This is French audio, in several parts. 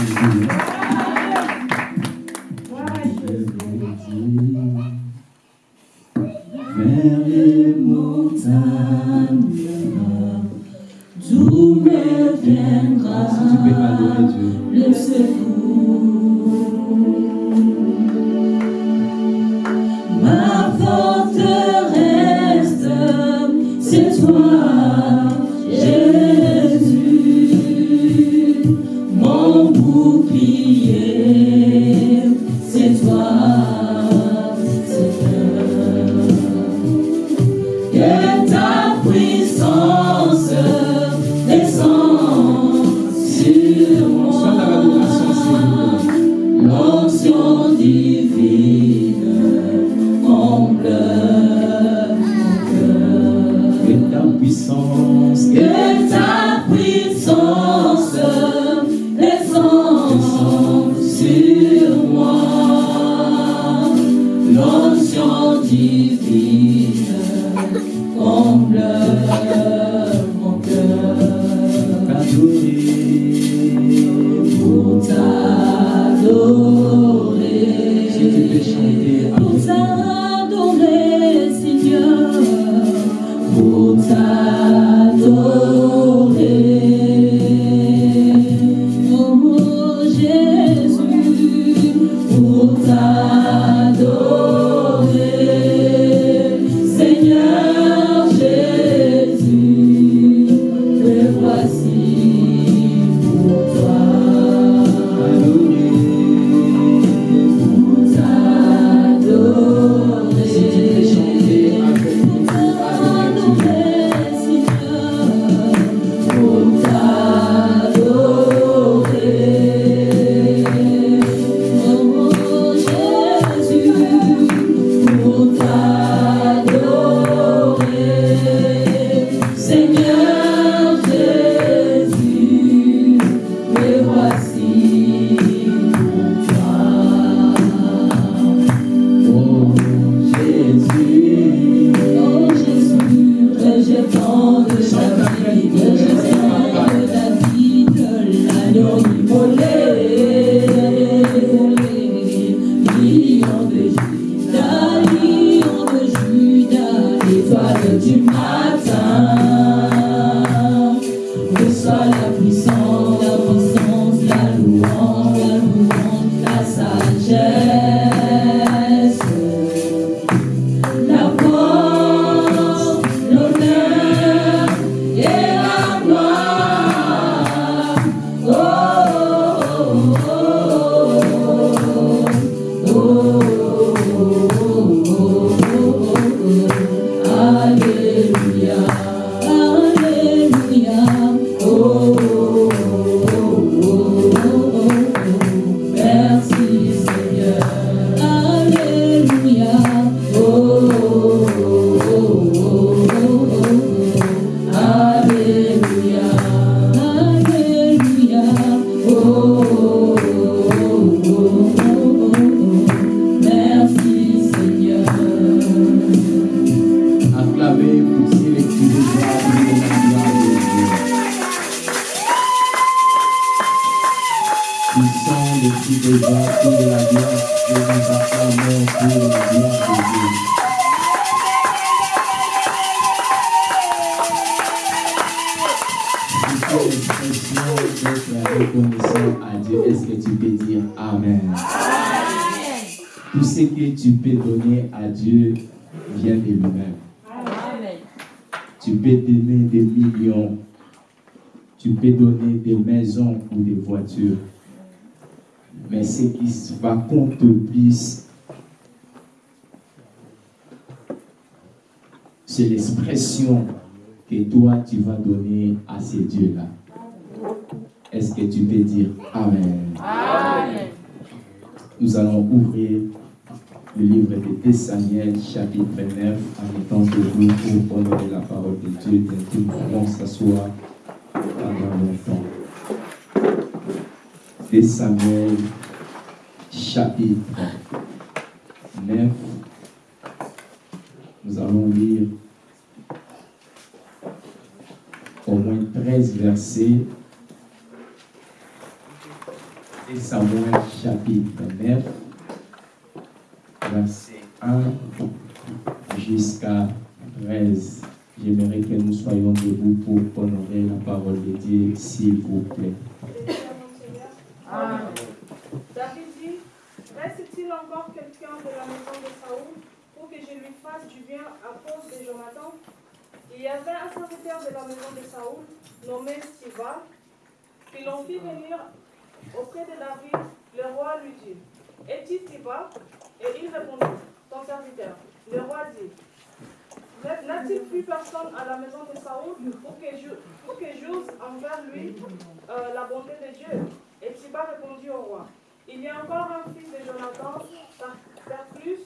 Thank you. compte bis c'est l'expression que toi tu vas donner à ces dieux-là. Est-ce que tu peux dire Amen? Nous allons ouvrir le livre de Samuel, chapitre 29, en étant debout pour honorer la parole de Dieu. Nous pouvons s'asseoir pendant longtemps. Samuel, chapitre 9. Nous allons lire au moins 13 versets. Et Samuel chapitre 9, verset 1 jusqu'à 13. J'aimerais que nous soyons debout pour honorer la parole de Dieu, s'il vous plaît. David dit, reste-t-il encore quelqu'un de la maison de Saoul pour que je lui fasse du bien à cause de Jonathan Il y avait un serviteur de la maison de Saoul nommé Siva, qui l'on fit venir auprès de David. Le roi lui dit, es-tu Siva? Et il répondit, ton serviteur. Le roi dit, N'a-t-il plus personne à la maison de Saoul pour que j'ose envers lui euh, la bonté de Dieu? Et Siba répondit au roi Il y a encore un fils de Jonathan, plus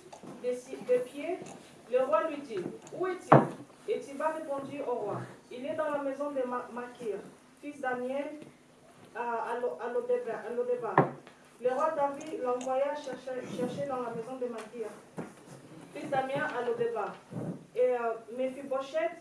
de, de pieds. Le roi lui dit Où est-il Et Siba répondit au roi Il est dans la maison de Ma- Makir, fils d'Amiel, à, à Lo- à Lodeba- à Lodeba. Le roi David l'envoya chercher, dans la maison de Makir, fils d'Amien à Lodeba. Et euh, Mephibosheth,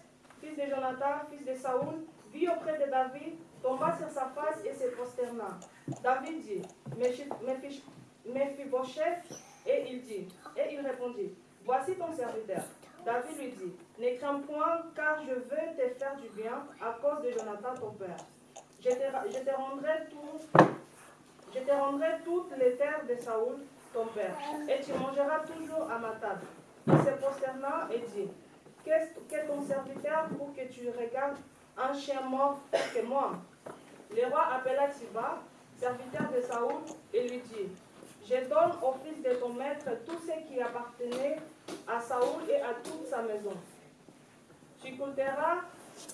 fils de Jonathan, fils de Saoul, vit auprès de David, tomba sur sa face et se prosterna. David dit, Mephi- Mephi- Mephibosheth, et il dit, et il répondit, Voici ton serviteur. David lui dit, Ne crains point, car je veux te faire du bien à cause de Jonathan ton père. Je te, rendrai toutes les terres de Saoul, ton père, et tu mangeras toujours à ma table. Il se prosterna et dit, Qu'est-ce qu'est ton serviteur pour que tu regardes un chien mort que moi? Le roi appela Siba, serviteur de Saoul, et lui dit, Je donne au fils de ton maître tout ce qui appartenait à Saoul et à toute sa maison. Tu cultiveras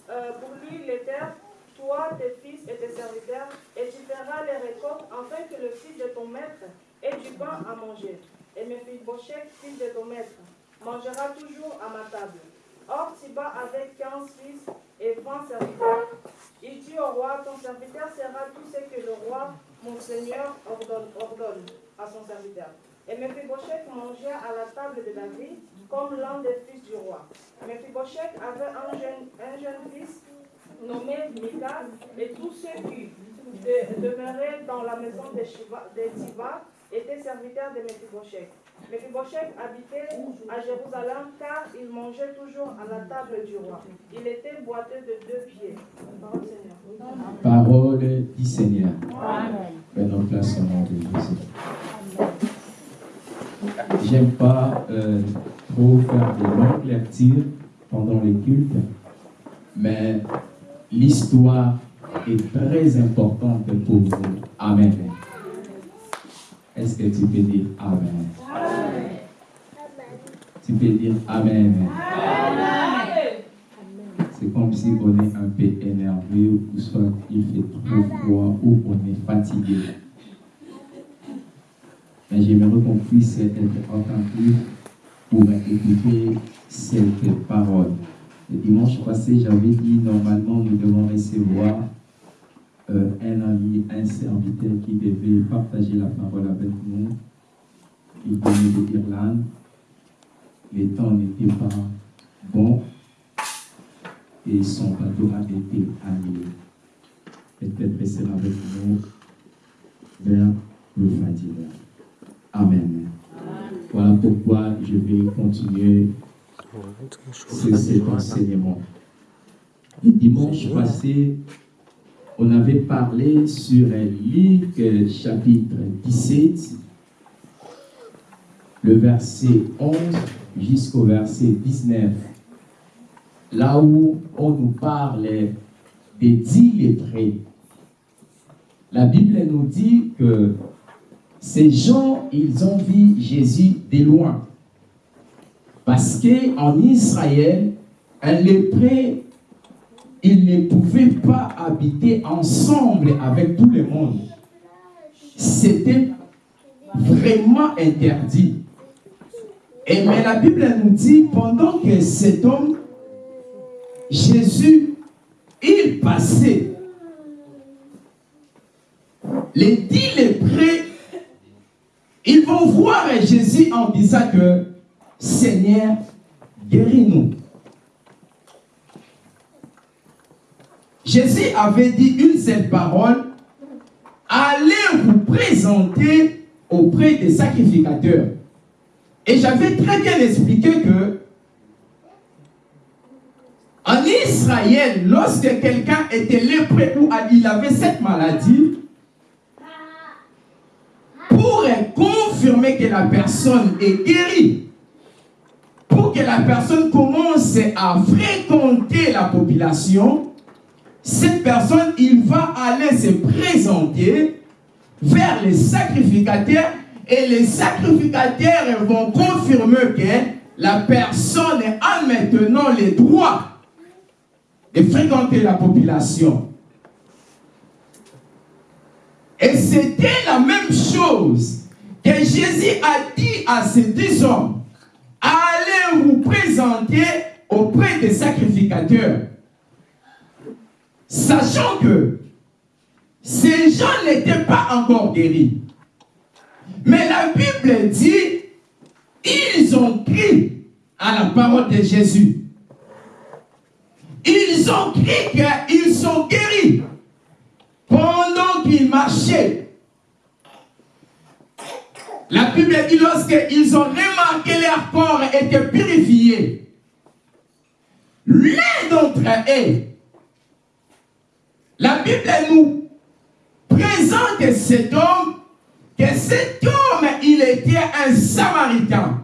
euh, pour lui les terres, toi, tes fils et tes serviteurs, et tu feras les récoltes afin que le fils de ton maître ait du pain à manger. Et mes fils de ton maître, mangera toujours à ma table. Or, Siba avait quinze fils et vingt serviteurs. Il dit au roi, ton serviteur sera tout ce que le roi, mon seigneur, ordonne à son serviteur. Et Mephibosheth mangeait à la table de David comme l'un des fils du roi. Mephibosheth avait un jeune, un jeune fils nommé Mika, et tous ceux qui de- demeuraient dans la maison de, Shiva, de étaient serviteurs de Mephibosheth. Mephibosheth habitait à Jérusalem car il mangeait toujours à la table du roi. Il était boiteux de deux pieds. Parole Seigneur. Parole du Seigneur. Prenons place au nom de Jésus. J'aime pas euh, trop faire de longues lectures pendant les cultes, mais l'histoire est très importante pour vous. Amen. Est-ce que tu peux dire Amen? Tu peux dire Amen. C'est comme si on est un peu énervé ou soit il fait trop froid ou on est fatigué. Mais j'aimerais qu'on puisse être attentif pour écouter cette parole. Le dimanche passé, j'avais dit normalement nous devons recevoir euh, un ami, un serviteur qui devait partager la parole avec nous. Il venait de l'Irlande. Les temps n'étaient pas bons et son bateau a été annulé. Peut-être sera avec nous vers le Fadila. Amen. Voilà pourquoi je vais continuer ce- cet enseignement. Le dimanche passé, on avait parlé sur Luc euh, chapitre 17, le verset 11 jusqu'au verset 19 là où on nous parle des dix lettrés. La Bible nous dit que ces gens, ils ont vu Jésus de loin. Parce qu'en Israël, un lépré, il ne pouvait pas habiter ensemble avec tout le monde. C'était vraiment interdit. Et mais la Bible nous dit, pendant que cet homme, Jésus, il passait, les dix voir Jésus en disant que, Seigneur, guéris-nous. Jésus avait dit une seule parole, allez vous présenter auprès des sacrificateurs. Et j'avais très bien expliqué que en Israël, lorsque quelqu'un était lépreux ou il avait cette maladie, pour confirmer que la personne est guérie, pour que la personne commence à fréquenter la population, cette personne, il va aller se présenter vers les sacrificateurs et les sacrificateurs vont confirmer que la personne a maintenant le droit de fréquenter la population. Et c'était la même chose que Jésus a dit à ces deux hommes. Allez vous présenter auprès des sacrificateurs. Sachant que ces gens n'étaient pas encore guéris. Mais la Bible dit, ils ont crié à la parole de Jésus. Ils ont crié qu'ils sont guéris pendant qu'ils marchaient. La Bible dit lorsqu'ils ont remarqué leur corps était purifié, l'un d'entre eux, la Bible nous présente cet homme, que cet homme, il était un samaritain.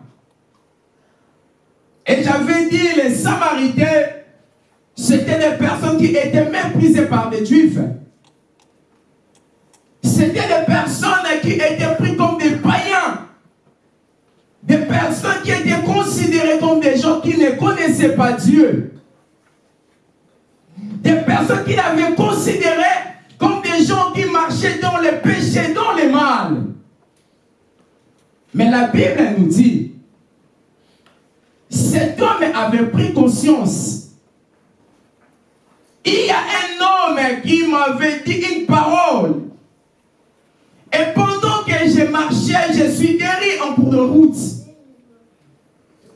Et j'avais dit, les samaritains, c'était des personnes qui étaient méprisées par des juifs. C'était des personnes qui étaient prises. Des personnes qui étaient considérées comme des gens qui ne connaissaient pas Dieu. Des personnes qui l'avaient considéré comme des gens qui marchaient dans le péché, dans le mal. Mais la Bible nous dit, cet homme avait pris conscience il y a un homme qui m'avait dit une parole. Et pendant que je marchais, je suis guéri en cours de route.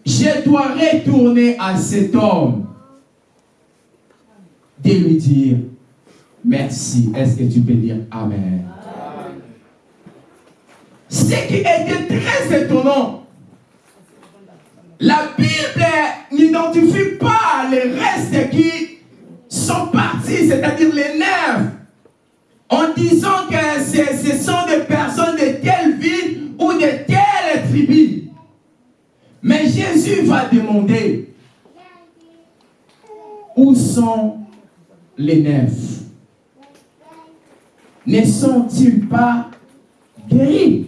Je dois retourner à cet homme. De lui dire merci. Est-ce que tu peux dire Amen? Ce qui était très étonnant, la Bible n'identifie pas les restes qui sont partis, c'est-à-dire les nerfs, en disant que ce sont des personnes de telle ville ou de telle tribu. Mais Jésus va demander, où sont les nerfs Ne sont-ils pas guéris?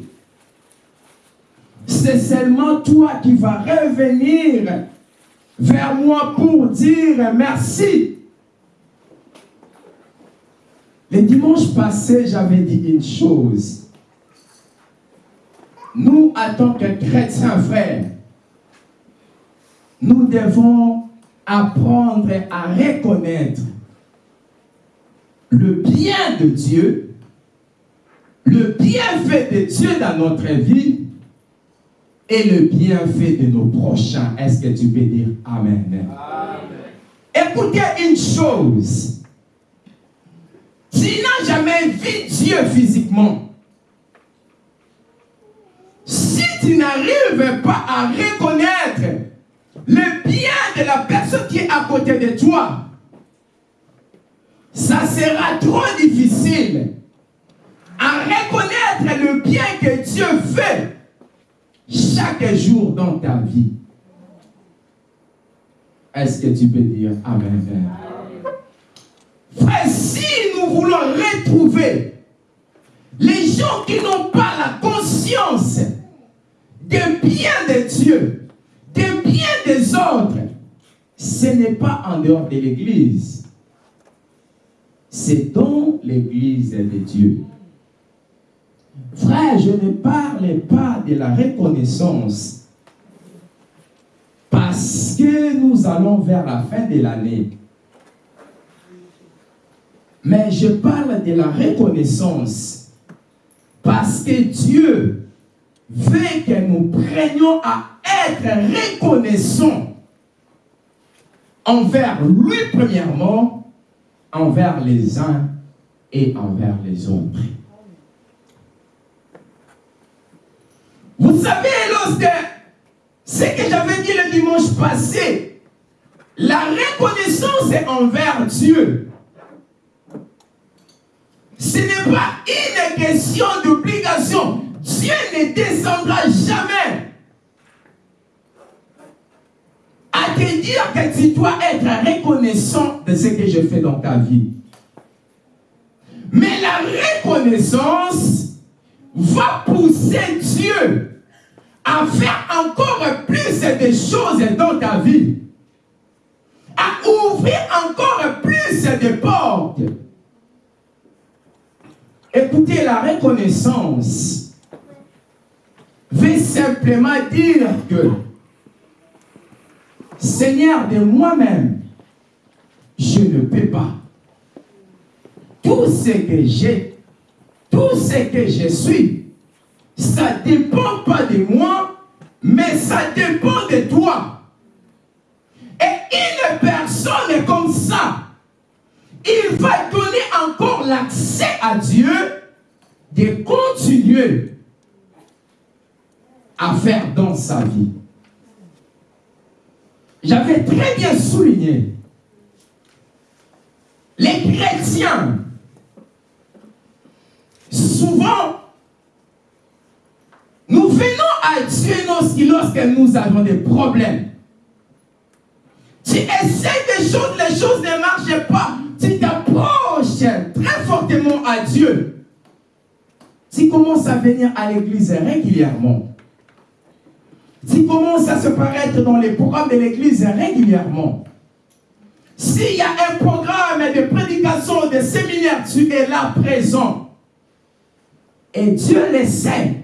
C'est seulement toi qui vas revenir vers moi pour dire merci. Le dimanche passé, j'avais dit une chose. Nous, en tant que chrétiens frères, nous devons apprendre à reconnaître le bien de Dieu, le bienfait de Dieu dans notre vie et le bienfait de nos prochains. Est-ce que tu peux dire Amen? Amen. Écoutez une chose. Tu n'as jamais vu Dieu physiquement. Si tu n'arrives pas à reconnaître le bien de la personne qui est à côté de toi, ça sera trop difficile à reconnaître le bien que Dieu fait chaque jour dans ta vie. Est-ce que tu peux dire Amen? Frère, si nous voulons retrouver les gens qui n'ont pas la conscience des biens de Dieu, des biens des autres, ce n'est pas en dehors de l'Église. C'est dans l'Église de Dieu. Frère, je ne parle pas de la reconnaissance Parce que nous allons vers la fin de l'année. Mais je parle de la reconnaissance. Parce que Dieu veut que nous prenions à être reconnaissants envers lui premièrement, envers les uns et envers les autres. Vous savez, lorsque ce que j'avais dit le dimanche passé, la reconnaissance est envers Dieu. Ce n'est pas une question d'obligation. Dieu ne descendra jamais te dire que tu dois être reconnaissant de ce que je fais dans ta vie. Mais la reconnaissance va pousser Dieu à faire encore plus de choses dans ta vie, à ouvrir encore plus de portes. Écoutez, la reconnaissance veut simplement dire que Seigneur, de moi-même, je ne peux pas. Tout ce que j'ai, tout ce que je suis, ça ne dépend pas de moi, mais ça dépend de toi. Et une personne comme ça, il va donner encore l'accès à Dieu de continuer à faire dans sa vie. J'avais très bien souligné, les chrétiens, souvent, nous venons à Dieu lorsque nous avons des problèmes. Tu essaies des choses, les choses ne marchent pas. Tu t'approches très fortement à Dieu. Tu commences à venir à l'église régulièrement. Tu commences à se paraître dans les programmes de l'église régulièrement. S'il y a un programme de prédication, de séminaire, tu es là présent. Et Dieu le sait.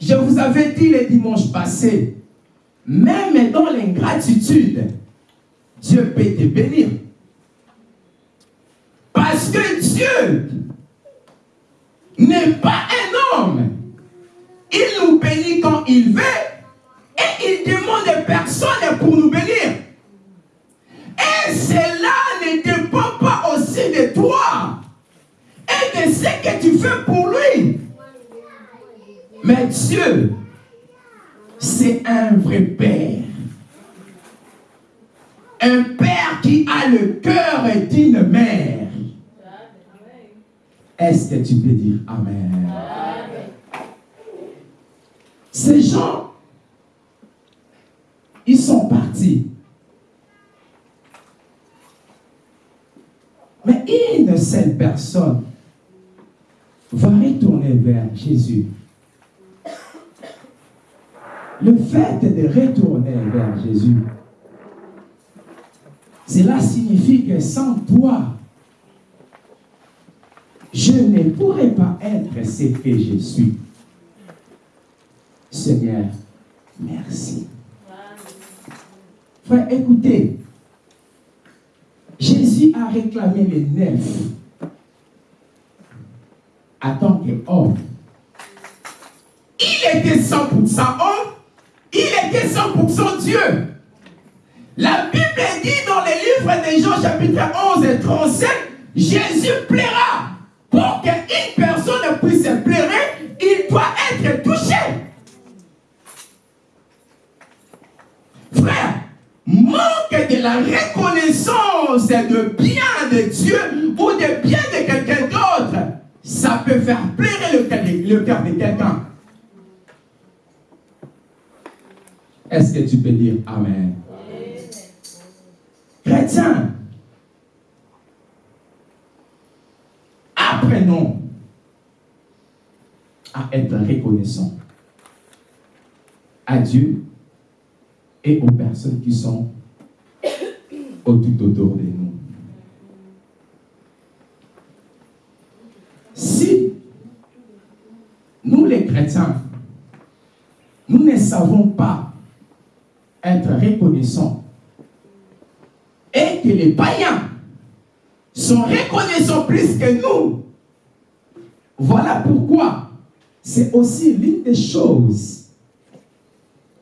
Je vous avais dit le dimanche passé, même dans l'ingratitude, Dieu peut te bénir. Parce que Dieu n'est pas un. Il nous bénit quand il veut et il demande personne pour nous bénir. Et cela ne dépend pas aussi de toi et de ce que tu fais pour lui. Mais Dieu, c'est un vrai Père. Un Père qui a le cœur d'une mère. Est-ce que tu peux dire Amen? Ces gens, ils sont partis. Mais une seule personne va retourner vers Jésus. Le fait de retourner vers Jésus, cela signifie que sans toi, je ne pourrais pas être ce que je suis. Seigneur, merci. Frère, écoutez, Jésus a réclamé les neuf en tant qu'homme. Il était 100% homme, il était 100% Dieu. La Bible dit dans le livre de Jean chapitre 11 et 37, Jésus plaira. Pour qu'une personne puisse pleurer, il doit être touché. Frère, manque de la reconnaissance de bien de Dieu ou de bien de quelqu'un d'autre, ça peut faire pleurer le cœur de, quelqu'un. Est-ce que tu peux dire Amen? Chrétien, apprenons à être reconnaissants à Dieu et aux personnes qui sont tout autour de nous. Si nous les chrétiens, nous ne savons pas être reconnaissants et que les païens sont reconnaissants plus que nous. Voilà pourquoi c'est aussi l'une des choses.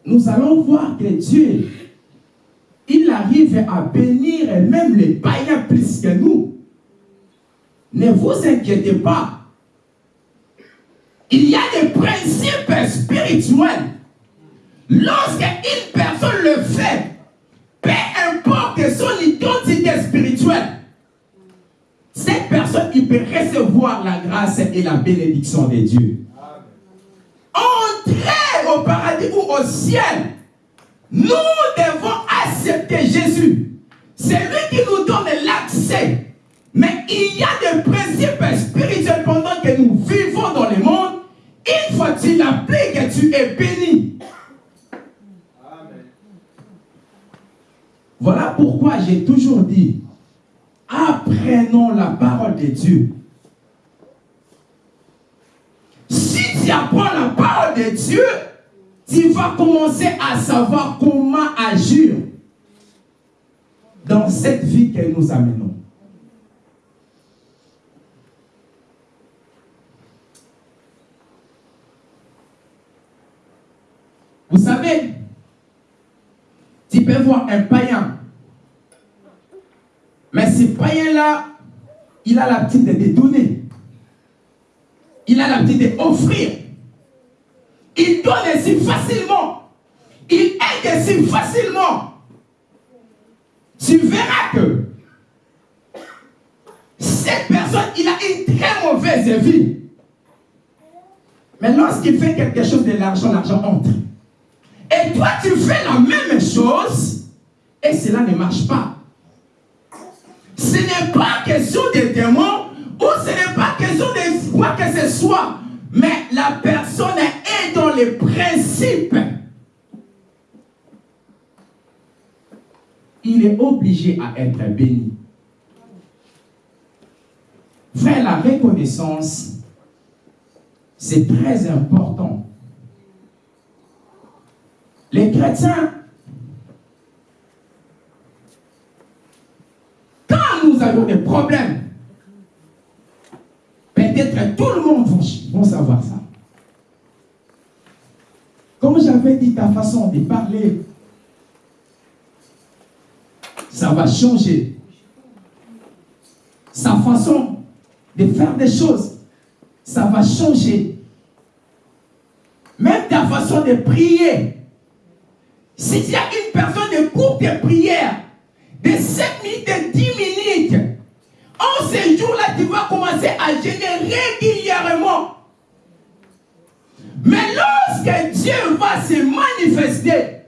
Nous allons voir que Dieu, il arrive à bénir même les païens plus que nous. Ne vous inquiétez pas. Il y a des principes spirituels. Lorsqu'une personne le fait, peu importe son identité spirituelle, cette personne, il peut recevoir la grâce et la bénédiction de Dieu. Entrer au paradis ou au ciel, nous devons accepter Jésus. C'est lui qui nous donne l'accès. Mais il y a des principes spirituels pendant que nous vivons dans le monde. Il faut que tu l'appliques tu es béni. Voilà pourquoi j'ai toujours dit, apprenons la parole de Dieu. Si tu apprends la parole de Dieu, tu vas commencer à savoir comment agir dans cette vie que nous amenons. Vous savez, tu peux voir un païen, mais ce païen-là, il a l'habitude de donner. Il a l'habitude d'offrir. Il donne si facilement. Il aide si facilement. Tu verras que cette personne, il a une très mauvaise vie. Mais lorsqu'il fait quelque chose de l'argent, l'argent entre. Et toi, tu fais la même chose et cela ne marche pas. Ce n'est pas question de démons ou ce n'est pas question de quoi que ce soit. Mais la personne est dans les principes. Il est obligé à être béni. Faire la reconnaissance, c'est très important. Les chrétiens, quand nous avons des problèmes, peut-être tout le monde va savoir ça. Comme j'avais dit, ta façon de parler, ça va changer. Sa façon de faire des choses, ça va changer. Même ta façon de prier, si tu as une personne de courte prière, de 7 minutes, de 10 minutes, en ce jour-là, tu vas commencer à gêner régulièrement. Mais lorsque Dieu va se manifester,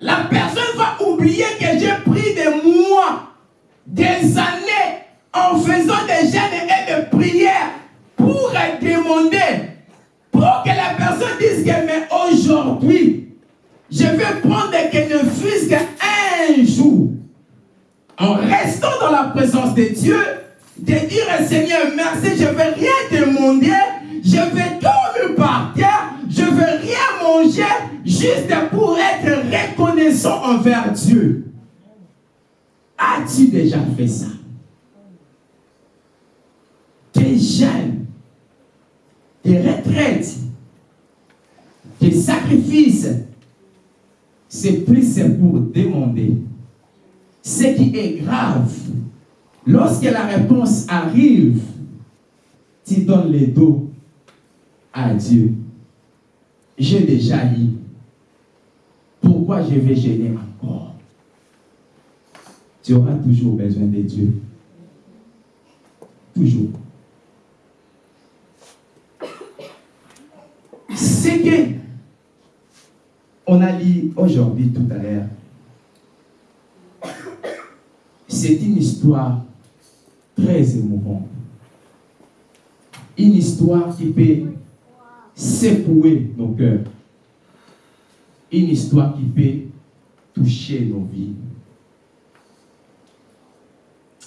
la personne va oublier que mois, des années en faisant des jeûnes et des prières pour demander, pour que la personne dise que mais aujourd'hui, je vais prendre que ne fût qu'un jour, en restant dans la présence de Dieu, de dire Seigneur, merci, je ne vais rien demander, je vais dormir par terre, je ne vais rien manger, juste pour être reconnaissant envers Dieu. As-tu déjà fait ça? Tes jeûnes, tes retraites, tes sacrifices, c'est plus pour demander. Ce qui est grave, lorsque la réponse arrive, tu donnes le dos à Dieu. J'ai déjà eu. Pourquoi je vais gêner Tu auras toujours besoin de Dieu. Toujours. C'est que on a lu aujourd'hui tout à l'heure. C'est une histoire très émouvante. Une histoire qui peut secouer nos cœurs. Une histoire qui peut toucher nos vies.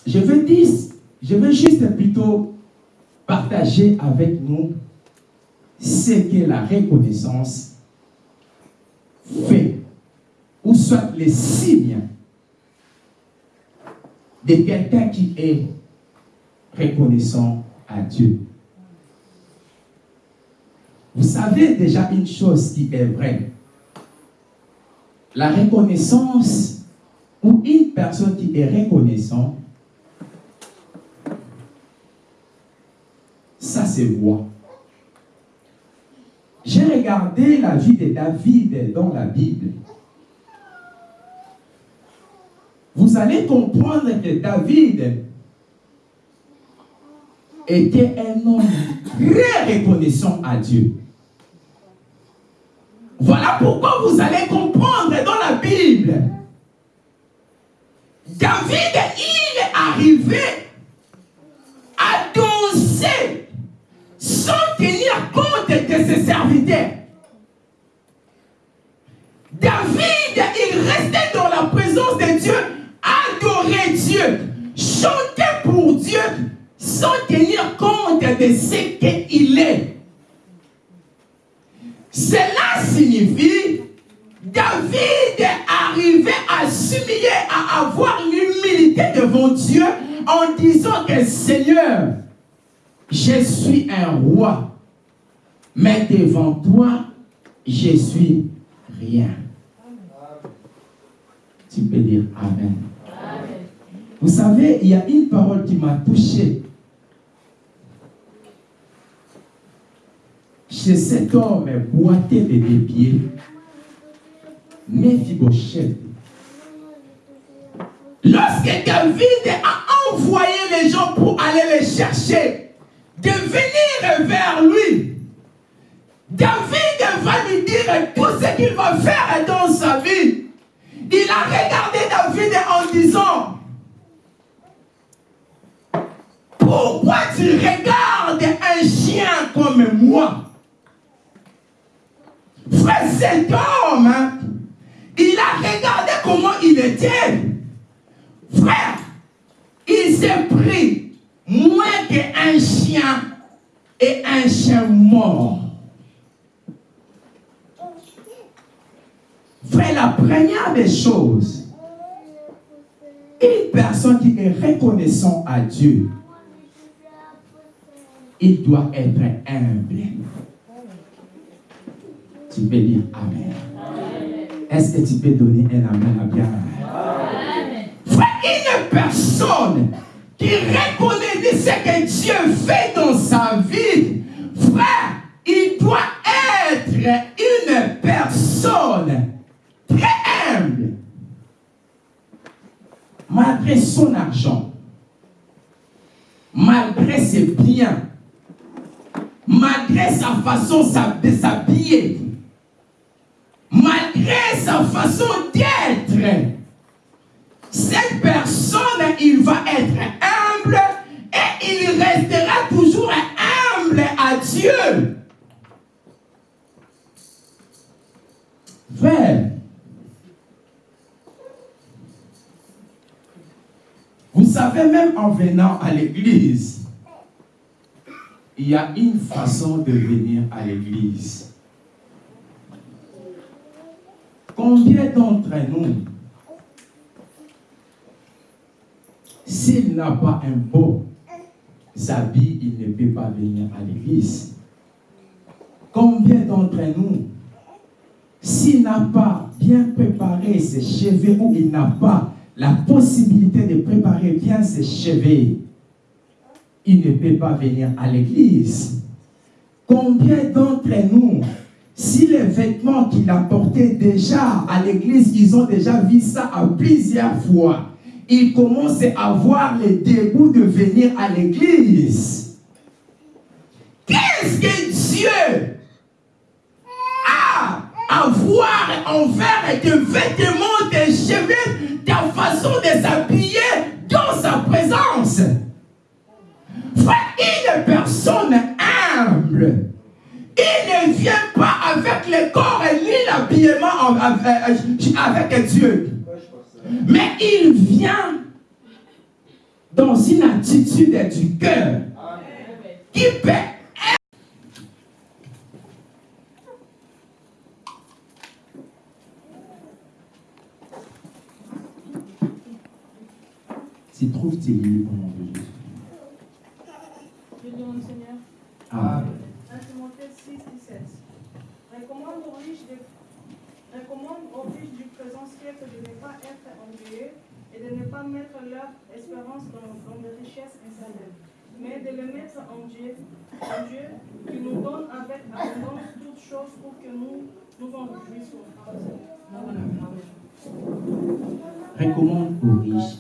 Je veux dire, je veux juste plutôt partager avec nous ce qu'est la reconnaissance fait ou soit les signes de quelqu'un qui est reconnaissant à Dieu. Vous savez déjà une chose qui est vraie. La reconnaissance ou une personne qui est reconnaissante, ça se voit. J'ai regardé la vie de David dans la Bible. Vous allez comprendre que David était un homme très reconnaissant à Dieu. Voilà pourquoi vous allez comprendre dans la Bible. David, il est arrivé compte de ses serviteurs. David, il restait dans la présence de Dieu, adorer Dieu, chanter pour Dieu, sans tenir compte de ce qu'il est. Cela signifie David arrivé à s'humilier, à avoir l'humilité devant Dieu en disant que Seigneur, je suis un roi, mais devant toi, je suis rien. Tu peux dire Amen. Vous savez, il y a une parole qui m'a touché. Chez cet homme boité de des pieds, Mephibosheth. Lorsque David a envoyé les gens pour aller les chercher, de venir vers lui, David va lui dire tout ce qu'il va faire dans sa vie. Il a regardé David en disant, pourquoi tu regardes un chien comme moi? Frère, cet homme, hein, il a regardé comment il était. Frère, il s'est pris moins qu'un chien et un chien mort. Frère, la première des choses, une personne qui est reconnaissant à Dieu, il doit être humble. Tu peux dire Amen. Est-ce que tu peux donner un Amen à bien? Une personne qui reconnaît ce que Dieu fait dans sa vie, frère, il doit être une personne très humble. Son argent, malgré ses biens, malgré sa façon de s'habiller, malgré sa façon d'être, cette personne, il va être humble et il restera toujours humble à Dieu. Vous savez, même en venant à l'église, il y a une façon de venir à l'église. Combien d'entre nous, s'il n'a pas un beau habit, il ne peut pas venir à l'église Combien d'entre nous, s'il n'a pas bien préparé ses cheveux ou il n'a pas la possibilité de préparer bien ses cheveux, il ne peut pas venir à l'église. Combien d'entre nous, si les vêtements qu'il a portés déjà à l'église, ils ont déjà vu ça à plusieurs fois, ils commencent à avoir le dégoût de venir à l'église. Qu'est-ce que Dieu a à voir envers tes vêtements, tes cheveux, ta façon de s'habiller dans sa présence une personne humble, il ne vient pas avec le corps ni l'habillement avec Dieu. Mais il vient dans une attitude du cœur qui peut s'y trouve-t-il au nom de Jésus. Je demande Seigneur. Amen. 1 Timothée 6, 17. Recommande aux riches, de- recommande aux riches du présent siècle de ne pas être ennuyeux et de ne pas mettre leur espérance dans, dans les richesses incertaines, mais de les mettre en Dieu, en Dieu qui nous donne avec abondance toutes choses pour que nous nous en réjouissions. recommande aux riches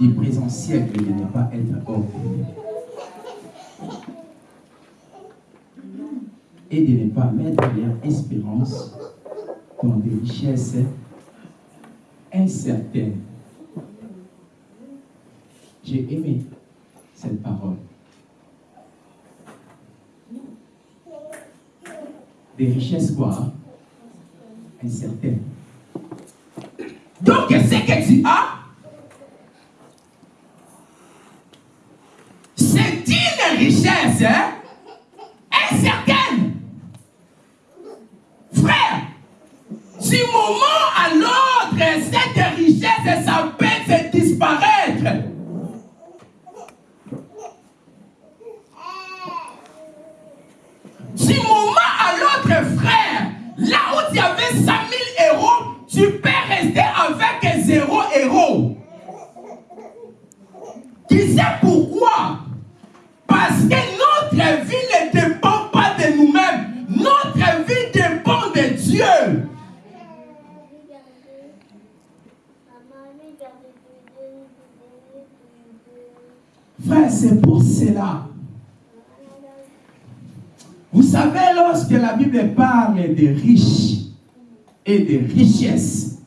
du présent siècle de ne pas être orgueilleux et de ne pas mettre leur espérance dans des richesses incertaines. J'ai aimé cette parole. Des richesses quoi? Incertaines. Donc, ce que tu as, c'est une richesse hein, incertaine. Frère, du moment à l'autre, cette richesse, peut se disparaître. Du moment à l'autre, frère, là où tu avais 100 000 euros, tu peux rester avec zéro euro. Tu sais pourquoi? Parce que notre vie ne dépend pas de nous-mêmes. Notre vie dépend de Dieu. Frère, c'est pour cela. Vous savez, lorsque la Bible parle des riches et des richesses,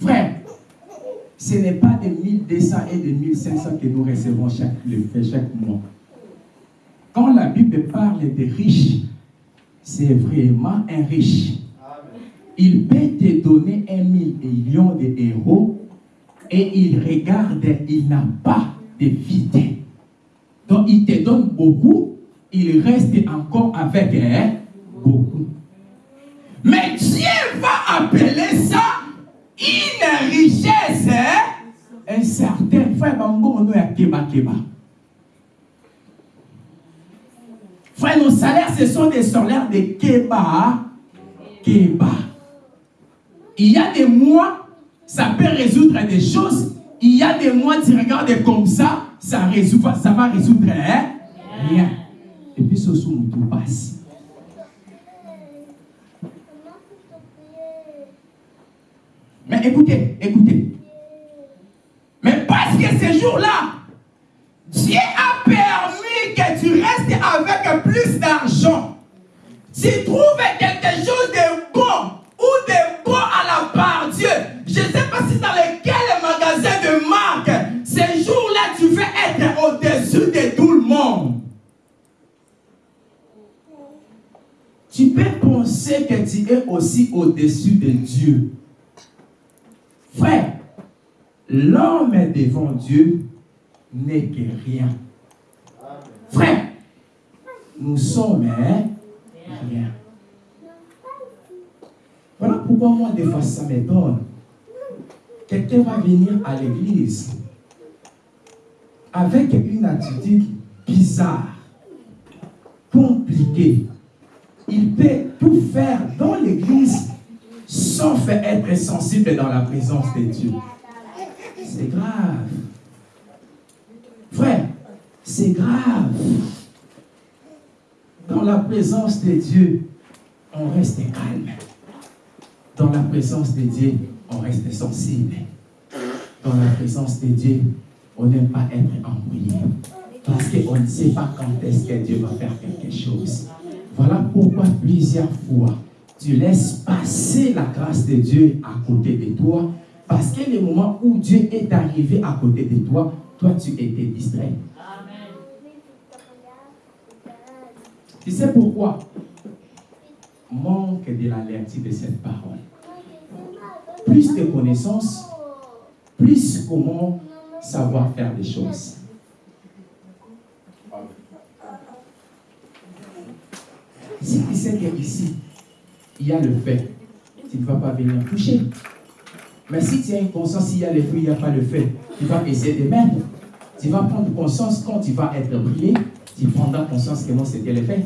frère, ce n'est pas de 1200 et de 1500 que nous recevons chaque, chaque mois. Quand la Bible parle des riches, c'est vraiment un riche. Il peut te donner un million d'euros et il regarde, il n'a pas de vide. Donc il te donne beaucoup, il reste encore avec hein, beaucoup. Mais Dieu va appeler ça une richesse hein, incertaine. Frère, Bambo, on est à Keba Keba. Frère, nos salaires, ce sont des salaires de Keba Keba. Il y a des mois, ça peut résoudre des choses. Il y a des mois, tu regardes comme ça, ça, résout, ça va résoudre hein, rien. Et puis, ce sous tout passe. Mais écoutez, écoutez. Mais parce que ce jour-là, Dieu a permis que tu restes avec plus d'argent. Tu trouves quelque chose de bon ou de bon à la part Dieu. Je ne sais pas si dans lequel magasin de marque, ce jour-là, tu veux être au-dessus de tout le monde. Tu peux penser que tu es aussi au-dessus de Dieu. Frère, l'homme devant Dieu n'est que rien. Frère, nous sommes hein, rien. Voilà pourquoi moi, des fois, ça m'étonne. Quelqu'un va venir à l'église avec une attitude bizarre, compliquée. Il peut tout faire dans l'église sauf être sensible dans la présence de Dieu. C'est grave. Frère, c'est grave. Dans la présence de Dieu, on reste calme. Dans la présence de Dieu, on reste sensible. Dans la présence de Dieu, on n'aime pas être embrouillé. Parce qu'on ne sait pas quand est-ce que Dieu va faire quelque chose. Voilà pourquoi plusieurs fois, tu laisses passer la grâce de Dieu à côté de toi. Parce que le moment où Dieu est arrivé à côté de toi, toi, tu étais distrait. Tu sais pourquoi? Manque de l'alertie de cette parole. Plus de connaissances, plus comment savoir faire des choses. Si tu sais qu'ici, il y a le fait tu ne vas pas venir toucher. Mais si tu as une conscience, s'il y a le feu, il n'y a pas le feu, tu vas essayer de mettre. Tu vas prendre conscience quand tu vas être brûlé, tu prendras conscience que non, c'était le fait.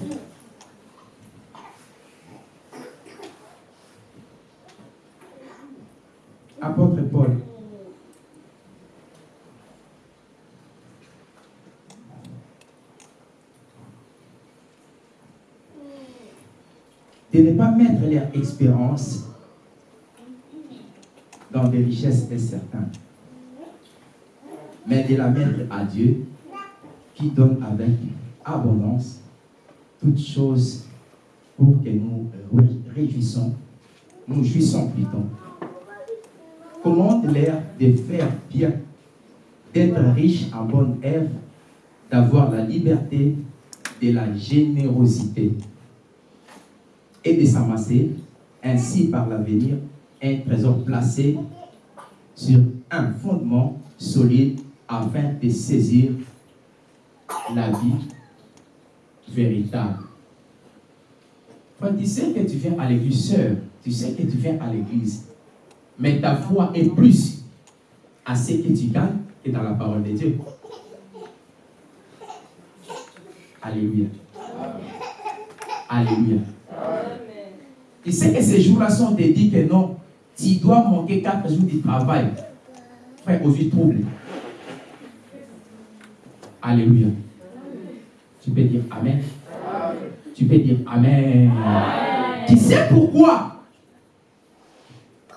Ne pas mettre leur expérience dans des richesses incertaines, mais de la mettre à Dieu qui donne avec abondance toutes choses pour que nous réjouissons, nous jouissons plutôt. Commande-leur de faire bien, d'être riche en bonne œuvre, d'avoir la liberté de la générosité? Et de s'amasser ainsi par l'avenir un trésor placé sur un fondement solide afin de saisir la vie véritable. Quand tu sais que tu viens à l'église, sœur, tu sais que tu viens à l'église, mais ta foi est plus à ce que tu gagnes que dans la parole de Dieu. Alléluia. Alléluia. Tu sais que ces jours-là sont dédiés que non, tu dois manquer quatre jours de travail. Frère, aux trouble. Alléluia. Tu peux dire Amen. Tu peux dire Amen. Tu sais pourquoi?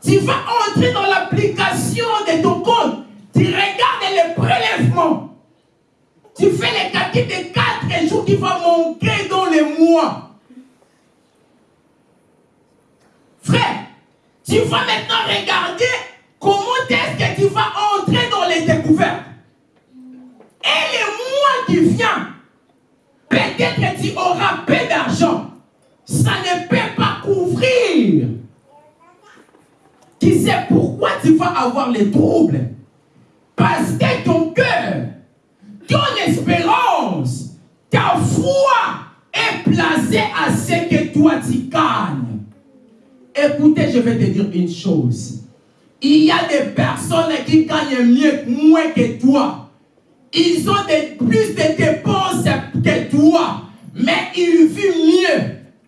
Tu vas entrer dans l'application de ton compte. Tu regardes les prélèvements. Tu fais les calculs de quatre jours qui vont manquer dans les mois. Frère, tu vas maintenant regarder comment est-ce que tu vas entrer dans les découvertes. Et les mois qui viennent, peut-être que tu auras peu d'argent. Ça ne peut pas couvrir. Tu sais pourquoi tu vas avoir les troubles? Parce que ton cœur, ton espérance, ta foi est placée à ce que toi tu gagnes. Écoutez, je vais te dire une chose. Il y a des personnes qui gagnent mieux, moins que toi. Ils ont plus de dépenses que toi, mais ils vivent mieux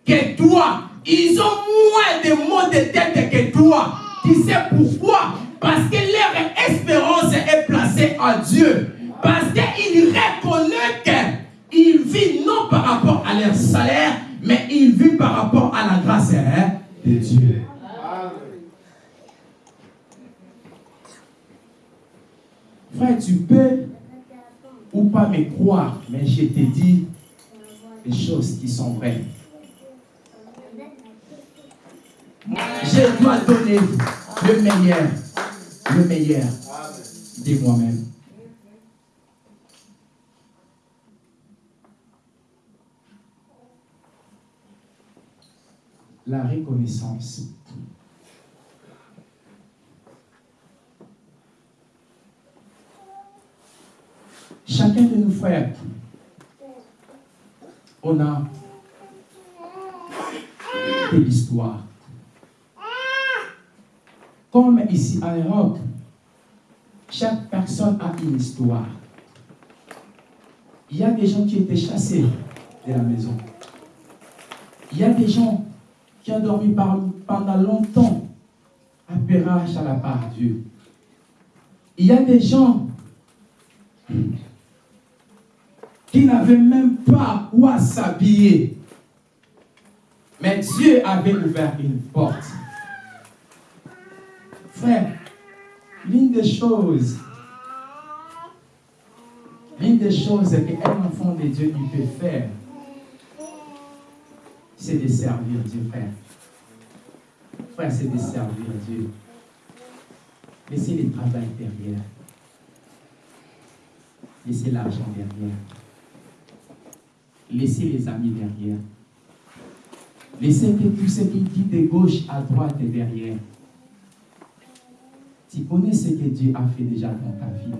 que toi. Ils ont moins de maux de tête que toi. Tu sais pourquoi? Parce que leur espérance est placée en Dieu. Parce qu'ils reconnaissent qu'ils vivent non par rapport à leur salaire, mais ils vivent par rapport à la grâce hein, de Dieu. Frère, tu peux ou pas me croire, mais je te dis des choses qui sont vraies. Je dois donner le meilleur, le meilleur de moi-même. La reconnaissance. Chacun de nos frères, on a de l'histoire. Comme ici à Europe, chaque personne a une histoire. Il y a des gens qui étaient chassés de la maison. Il y a des gens qui ont dormi pendant longtemps pérage à la part Dieu. Il y a des gens qui n'avait même pas où s'habiller. Mais Dieu avait ouvert une porte. Frère, l'une des choses, l'une des choses qu'un enfant de Dieu peut faire, c'est de servir Dieu, frère. Frère, c'est de servir Dieu. Laissez le travail derrière. Laissez l'argent derrière. Laissez les amis derrière. Laissez que tout ce qui dit de gauche à droite est derrière. Tu connais ce que Dieu a fait déjà dans ta vie.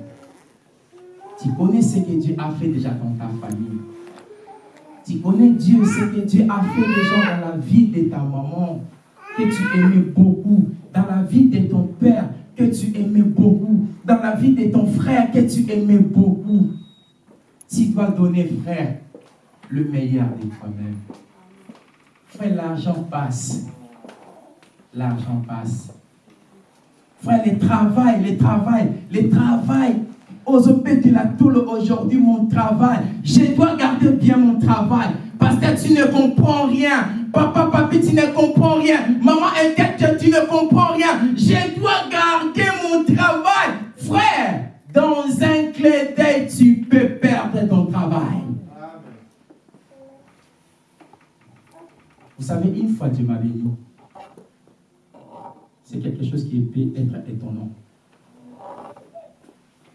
Tu connais ce que Dieu a fait déjà dans ta famille. Tu connais Dieu, ce que Dieu a fait déjà dans la vie de ta maman, que tu aimais beaucoup, dans la vie de ton père que tu aimais beaucoup, dans la vie de ton frère que tu aimais beaucoup. Tu dois donner, frère, le meilleur de toi-même. Frère, l'argent passe. L'argent passe. Frère, le travail, le travail, le travail. Aujourd'hui, mon travail. Je dois garder bien mon travail. Parce que tu ne comprends rien. Papa, papi, tu ne comprends rien. Maman, inquiète, tu ne comprends rien. Je dois garder mon travail. Frère, dans un clé d'œil, tu peux perdre ton travail. Vous savez, une fois Dieu m'a béni. C'est quelque chose qui peut être étonnant.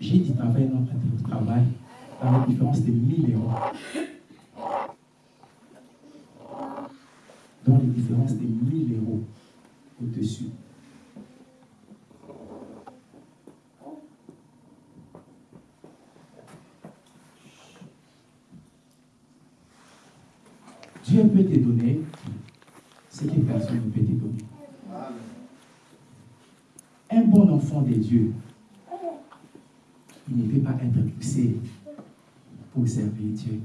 J'ai dit travail, notre travail, dans la différence de 1000 euros. Dans les différences de 1000 euros au-dessus. Dieu peut te donner ce que personne ne peut te donner. Un bon enfant de Dieu, il ne peut pas pour servir Dieu.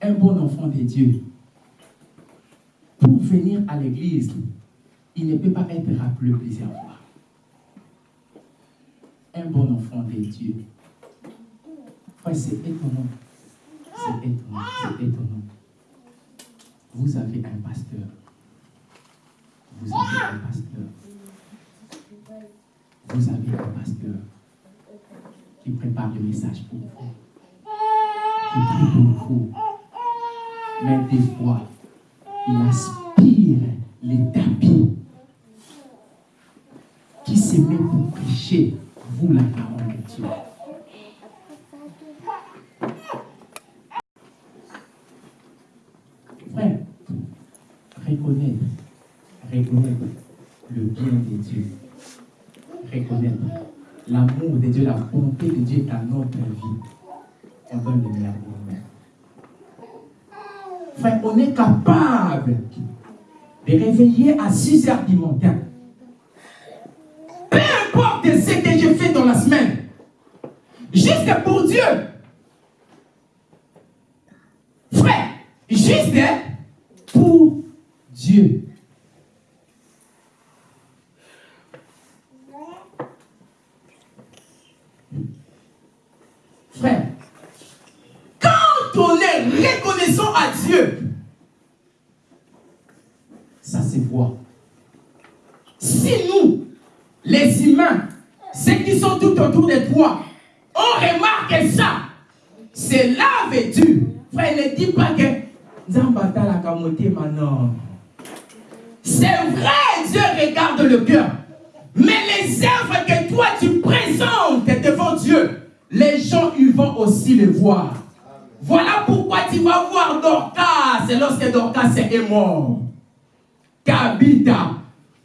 Un bon enfant de Dieu, pour venir à l'église, il ne peut pas être rappelé plusieurs fois. Un bon enfant de Dieu. C'est étonnant. C'est étonnant, c'est étonnant. Vous avez un pasteur. Vous avez un pasteur. Vous avez un pasteur qui prépare le message pour vous, qui prie pour vous. Mais des fois, il aspire les tapis qui se met pour prêcher, vous, la parole de Dieu. Frère, reconnaître, reconnaître le bien de Dieu, reconnaître l'amour de Dieu, la bonté de Dieu dans notre vie, on donne le meilleur pour nous-mêmes. Frère, on est capable de réveiller à 6 heures du matin. Peu importe ce que je fais dans la semaine, juste pour Dieu. Frère, juste pour Dieu. Frère, quand on est reconnaissant à Dieu, ça se voit. Si nous, les humains, ceux qui sont tout autour de toi, on remarque ça, c'est là vêtu. Frère, ne dis pas que Zambata la kamote maintenant. C'est vrai, Dieu regarde le cœur. Mais les œuvres que toi tu présentes devant Dieu, les gens ils vont aussi les voir. Voilà pourquoi tu vas voir Dorcas lorsque Dorcas est mort. Kabita.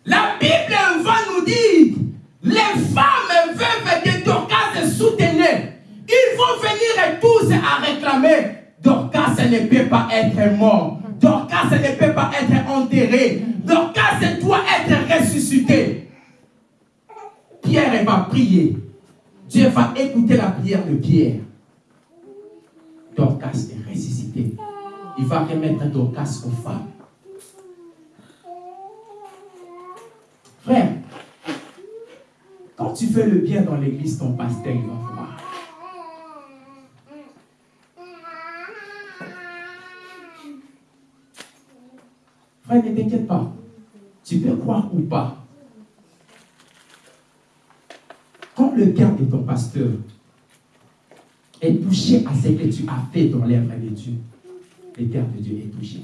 La Bible va nous dire, les femmes veulent que Dorcas soutenaient. Ils vont venir tous à réclamer. Dorcas ne peut pas être mort. Dorcas ne peut pas être enterré. Dorcas doit être ressuscité. Pierre va prier. Dieu va écouter la prière de Pierre. Dorcas est ressuscité. Il va remettre Dorcas aux femmes. Frère, quand tu fais le bien dans l'église, ton pasteur, il va voir. Frère, ne t'inquiète pas. Tu peux croire ou pas. Quand le cœur de ton pasteur est touché à ce que tu as fait dans l'œuvre de Dieu, le cœur de Dieu est touché.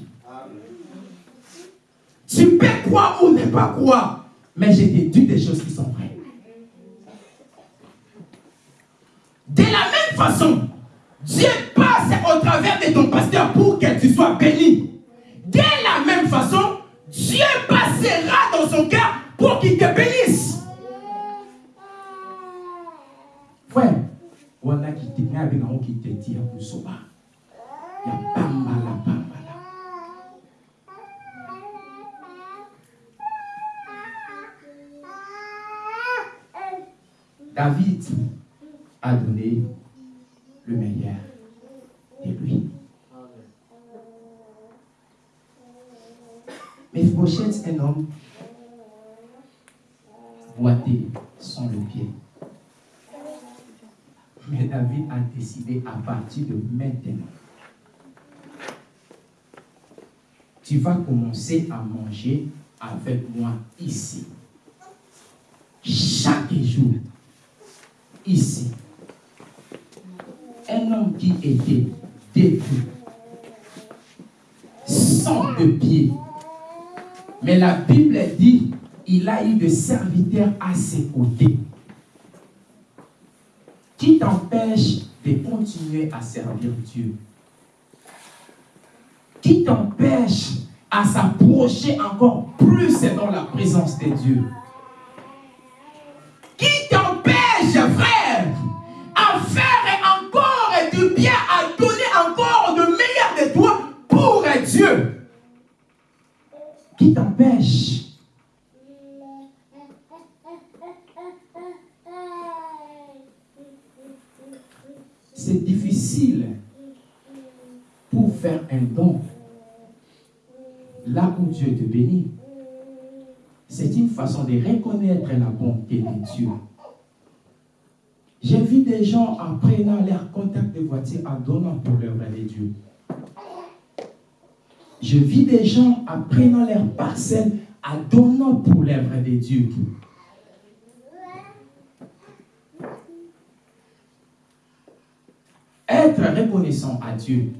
Tu peux croire ou ne pas croire, mais j'ai dit des choses qui sont vraies. De la même façon, Dieu passe au travers de ton pasteur pour que tu sois béni. De la même façon, Dieu passera dans son cœur pour qu'il te bénisse. Frère, wala kitenge abe nango kiteti ya kozoba ya pambala pambala David a donné le meilleur de lui. Mais Bochette, un homme boité sans le pied. Mais David a décidé à partir de maintenant, tu vas commencer à manger avec moi ici. Chaque jour. Ici. Un homme qui était détruit, sans de pied. Mais la Bible dit, il a eu des serviteurs à ses côtés. Qui t'empêche de continuer à servir Dieu. Qui t'empêche à s'approcher encore plus dans la présence de Dieu. Qui t'empêche, frère, à faire encore du bien, à donner encore de meilleur de toi pour Dieu. Qui t'empêche difficile pour faire un don là où Dieu te bénit. C'est une façon de reconnaître la bonté de Dieu. J'ai vu des gens en prenant leur contact de voiture en donnant pour l'œuvre de Dieu. Je vis des gens en prenant leur parcelle en donnant pour l'œuvre de Dieu. Être reconnaissant à Dieu,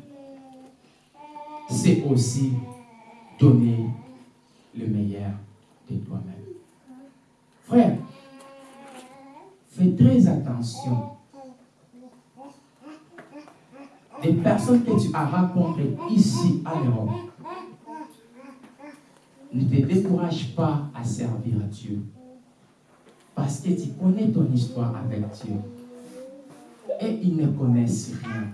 c'est aussi donner le meilleur de toi-même. Frère, fais très attention. Les personnes que tu as rencontrées ici à l'Europe, ne te décourage pas à servir Dieu. Parce que tu connais ton histoire avec Dieu et ils ne connaissent rien.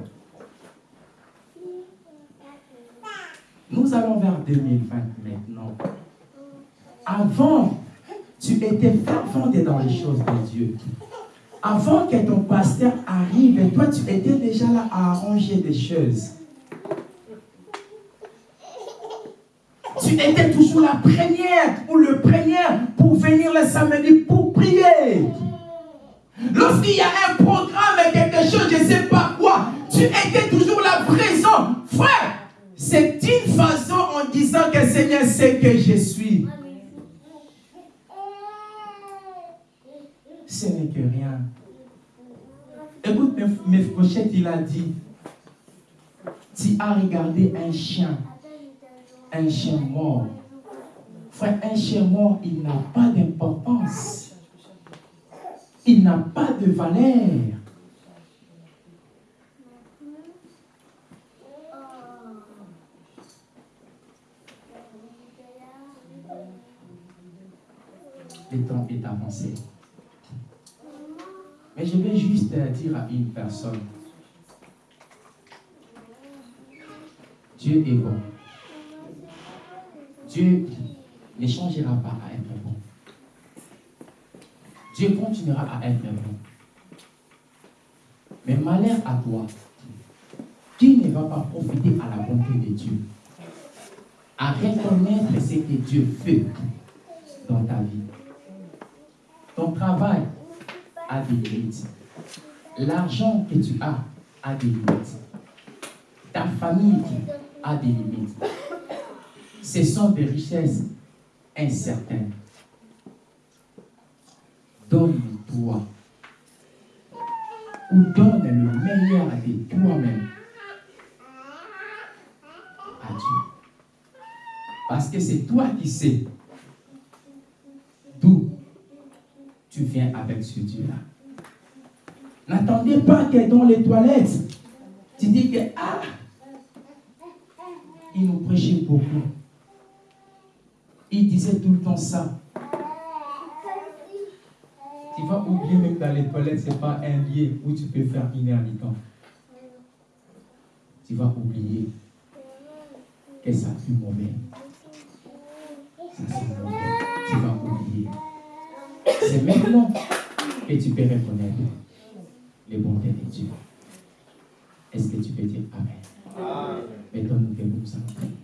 Nous allons vers 2020 maintenant. Avant, tu étais fervent dans les choses de Dieu. Avant que ton pasteur arrive, toi, tu étais déjà là à arranger des choses. Tu étais toujours la première ou le premier pour venir le samedi pour prier. Lorsqu'il y a un programme, quelque chose, je ne sais pas quoi, tu étais toujours là présent. Frère, c'est une façon en disant que Seigneur sait que je suis. Ce n'est que rien. Écoute, mes pochettes, il a dit, tu as regardé un chien, un chien mort. Frère, un chien mort, il n'a pas d'importance il n'a pas de valeur. Le temps est avancé. Mais je vais juste dire à une personne, Dieu est bon. Dieu ne changera pas à être bon. Dieu continuera à être bon. Mais malheur à toi, qui ne va pas profiter à la bonté de Dieu, à reconnaître ce que Dieu fait dans ta vie. Ton travail a des limites. L'argent que tu as a des limites. Ta famille a des limites. Ce sont des richesses incertaines donne-toi. Ou donne le meilleur de toi-même à Dieu. Parce que c'est toi qui sais d'où tu viens avec ce Dieu-là. N'attendez pas que dans les toilettes, tu dis que, ah, il nous prêchait beaucoup. Il disait tout le temps ça tu vas oublier même dans les toilettes, ce n'est pas un lieu où tu peux faire une heure temps. Tu vas oublier que ça fut mauvais. Ça c'est mauvais. C'est maintenant que tu peux reconnaître les bontés de Dieu. Est-ce que tu peux dire Amen? Mettons-nous debout, nous allons.